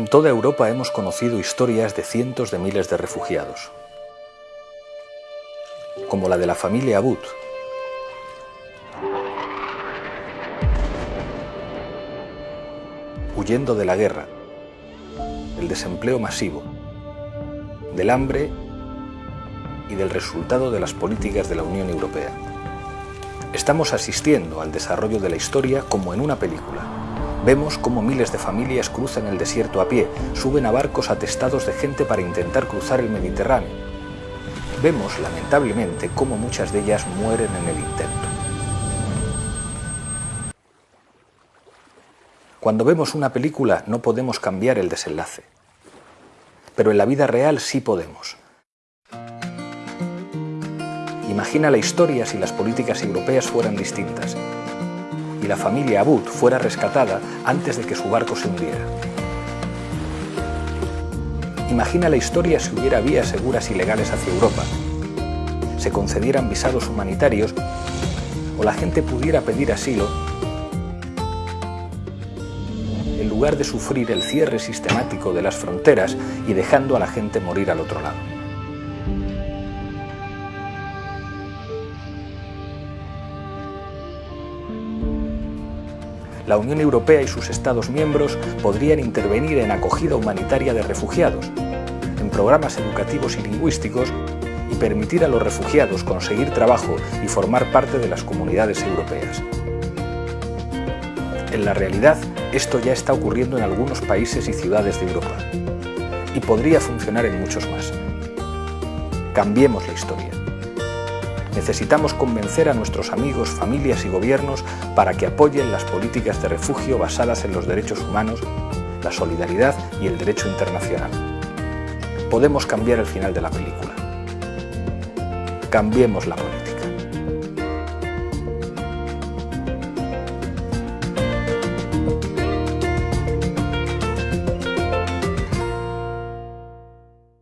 En toda Europa hemos conocido historias de cientos de miles de refugiados, como la de la familia Abud, huyendo de la guerra, del desempleo masivo, del hambre y del resultado de las políticas de la Unión Europea. Estamos asistiendo al desarrollo de la historia como en una película. Vemos cómo miles de familias cruzan el desierto a pie, suben a barcos atestados de gente para intentar cruzar el Mediterráneo. Vemos, lamentablemente, cómo muchas de ellas mueren en el intento. Cuando vemos una película no podemos cambiar el desenlace, pero en la vida real sí podemos. Imagina la historia si las políticas europeas fueran distintas y la familia Abud fuera rescatada antes de que su barco se hundiera. Imagina la historia si hubiera vías seguras y legales hacia Europa, se concedieran visados humanitarios o la gente pudiera pedir asilo en lugar de sufrir el cierre sistemático de las fronteras y dejando a la gente morir al otro lado. La Unión Europea y sus Estados miembros podrían intervenir en acogida humanitaria de refugiados, en programas educativos y lingüísticos y permitir a los refugiados conseguir trabajo y formar parte de las comunidades europeas. En la realidad, esto ya está ocurriendo en algunos países y ciudades de Europa y podría funcionar en muchos más. Cambiemos la historia. Necesitamos convencer a nuestros amigos, familias y gobiernos para que apoyen las políticas de refugio basadas en los derechos humanos, la solidaridad y el derecho internacional. Podemos cambiar el final de la película. Cambiemos la política.